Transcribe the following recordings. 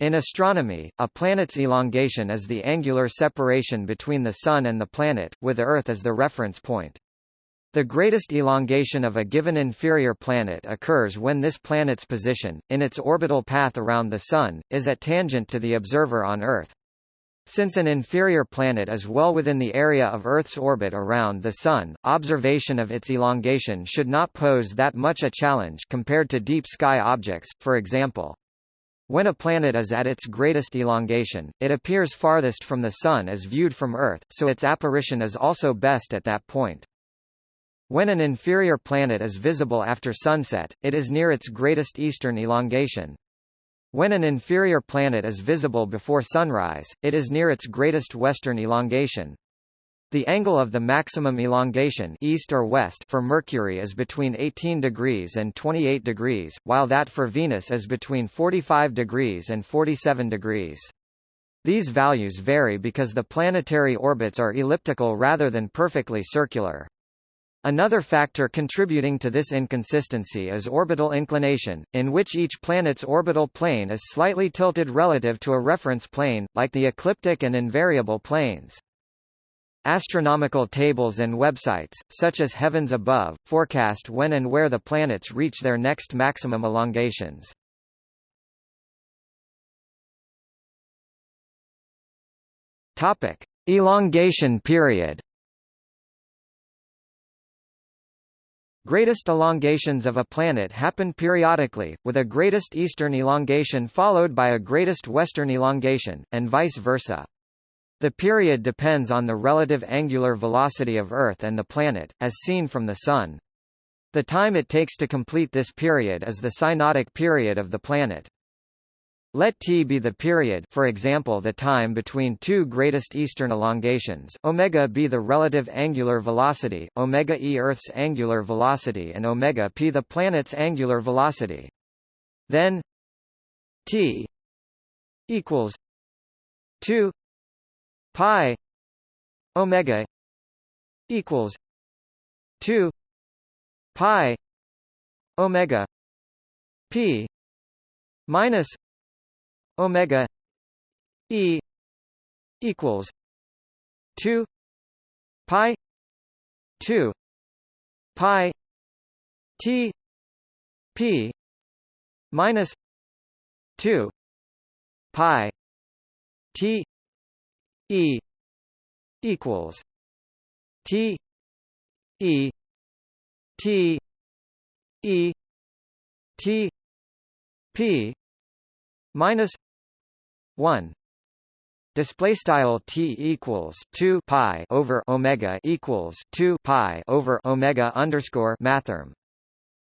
In astronomy, a planet's elongation is the angular separation between the Sun and the planet, with Earth as the reference point. The greatest elongation of a given inferior planet occurs when this planet's position, in its orbital path around the Sun, is at tangent to the observer on Earth. Since an inferior planet is well within the area of Earth's orbit around the Sun, observation of its elongation should not pose that much a challenge compared to deep sky objects, for example. When a planet is at its greatest elongation, it appears farthest from the Sun as viewed from Earth, so its apparition is also best at that point. When an inferior planet is visible after sunset, it is near its greatest eastern elongation. When an inferior planet is visible before sunrise, it is near its greatest western elongation. The angle of the maximum elongation east or west for Mercury is between 18 degrees and 28 degrees, while that for Venus is between 45 degrees and 47 degrees. These values vary because the planetary orbits are elliptical rather than perfectly circular. Another factor contributing to this inconsistency is orbital inclination, in which each planet's orbital plane is slightly tilted relative to a reference plane, like the ecliptic and invariable planes. Astronomical tables and websites, such as Heavens Above, forecast when and where the planets reach their next maximum elongations. Topic: Elongation period. Greatest elongations of a planet happen periodically, with a greatest eastern elongation followed by a greatest western elongation, and vice versa. The period depends on the relative angular velocity of Earth and the planet, as seen from the Sun. The time it takes to complete this period is the synodic period of the planet. Let t be the period for example the time between two greatest eastern elongations omega be the relative angular velocity, omega e Earth's angular velocity and omega p the planet's angular velocity. Then t equals 2 pi omega equals 2 pi omega p minus omega e equals 2 pi 2 pi t p minus 2 pi t E equals T E T E T P minus one. Display style t equals two pi over omega equals two pi over omega underscore mathrm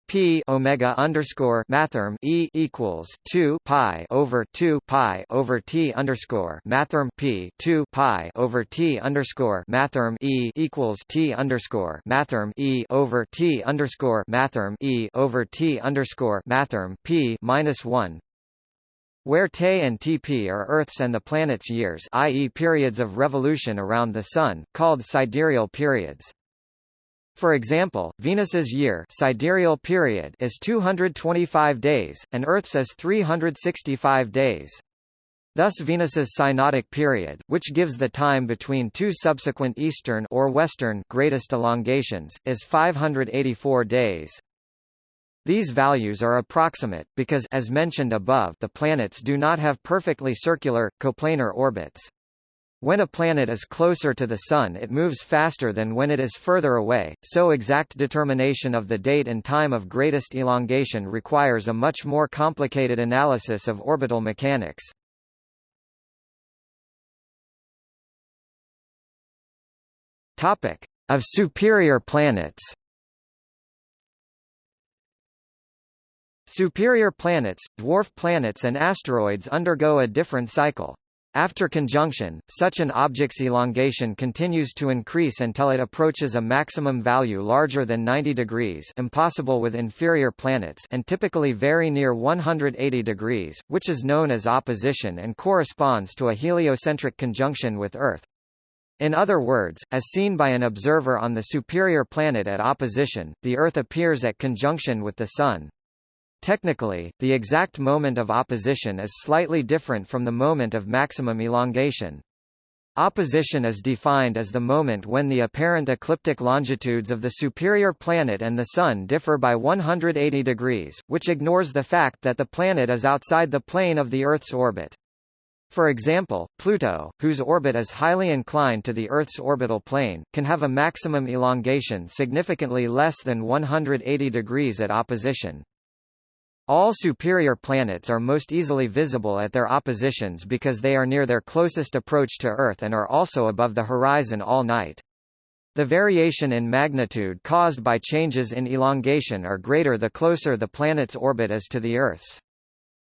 P omega underscore mathrm E equals two pi over two pi over T underscore mathrm P two pi over T underscore mathrm E equals T underscore mathrm E over T underscore mathrm E over T underscore mathrm P minus one where Te and Tp are Earth's and the planet's years i.e. periods of revolution around the Sun, called sidereal periods. For example, Venus's year sidereal period is 225 days, and Earth's is 365 days. Thus Venus's synodic period, which gives the time between two subsequent eastern or western greatest elongations, is 584 days. These values are approximate, because as mentioned above, the planets do not have perfectly circular, coplanar orbits. When a planet is closer to the Sun it moves faster than when it is further away, so exact determination of the date and time of greatest elongation requires a much more complicated analysis of orbital mechanics. Of superior planets. Superior planets, dwarf planets and asteroids undergo a different cycle. After conjunction, such an object's elongation continues to increase until it approaches a maximum value larger than 90 degrees impossible with inferior planets and typically very near 180 degrees, which is known as opposition and corresponds to a heliocentric conjunction with Earth. In other words, as seen by an observer on the superior planet at opposition, the Earth appears at conjunction with the Sun. Technically, the exact moment of opposition is slightly different from the moment of maximum elongation. Opposition is defined as the moment when the apparent ecliptic longitudes of the superior planet and the Sun differ by 180 degrees, which ignores the fact that the planet is outside the plane of the Earth's orbit. For example, Pluto, whose orbit is highly inclined to the Earth's orbital plane, can have a maximum elongation significantly less than 180 degrees at opposition. All superior planets are most easily visible at their oppositions because they are near their closest approach to Earth and are also above the horizon all night. The variation in magnitude caused by changes in elongation are greater the closer the planet's orbit is to the Earth's.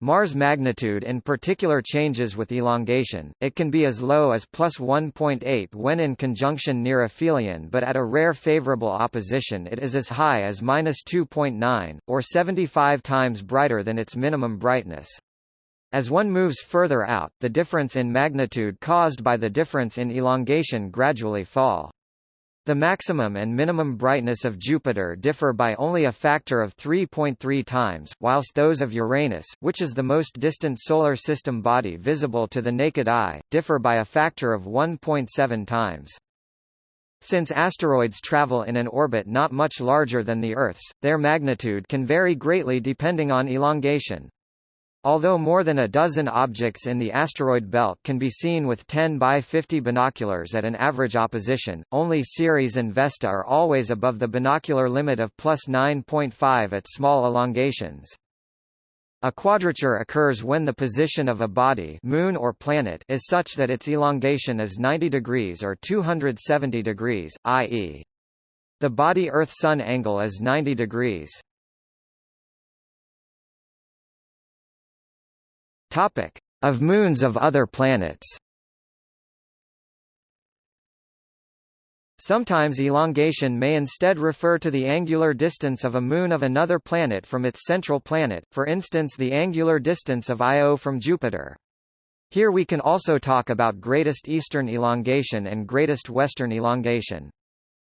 Mars magnitude in particular changes with elongation, it can be as low as plus 1.8 when in conjunction near aphelion but at a rare favorable opposition it is as high as minus 2.9, or 75 times brighter than its minimum brightness. As one moves further out, the difference in magnitude caused by the difference in elongation gradually fall. The maximum and minimum brightness of Jupiter differ by only a factor of 3.3 times, whilst those of Uranus, which is the most distant solar system body visible to the naked eye, differ by a factor of 1.7 times. Since asteroids travel in an orbit not much larger than the Earth's, their magnitude can vary greatly depending on elongation. Although more than a dozen objects in the asteroid belt can be seen with 10 by 50 binoculars at an average opposition, only Ceres and Vesta are always above the binocular limit of plus 9.5 at small elongations. A quadrature occurs when the position of a body moon or planet is such that its elongation is 90 degrees or 270 degrees, i.e. the body Earth-Sun angle is 90 degrees. Topic: Of moons of other planets. Sometimes elongation may instead refer to the angular distance of a moon of another planet from its central planet, for instance the angular distance of Io from Jupiter. Here we can also talk about greatest eastern elongation and greatest western elongation.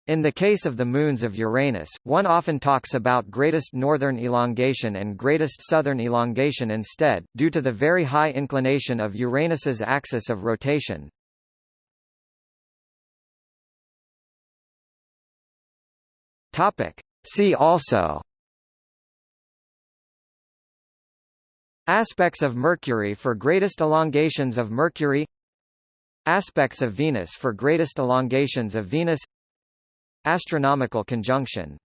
In the case of the moons of Uranus, one often talks about greatest northern elongation and greatest southern elongation instead, due to the very high inclination of Uranus's axis of rotation. Topic. See also Aspects of Mercury for greatest elongations of Mercury Aspects of Venus for greatest elongations of Venus Astronomical conjunction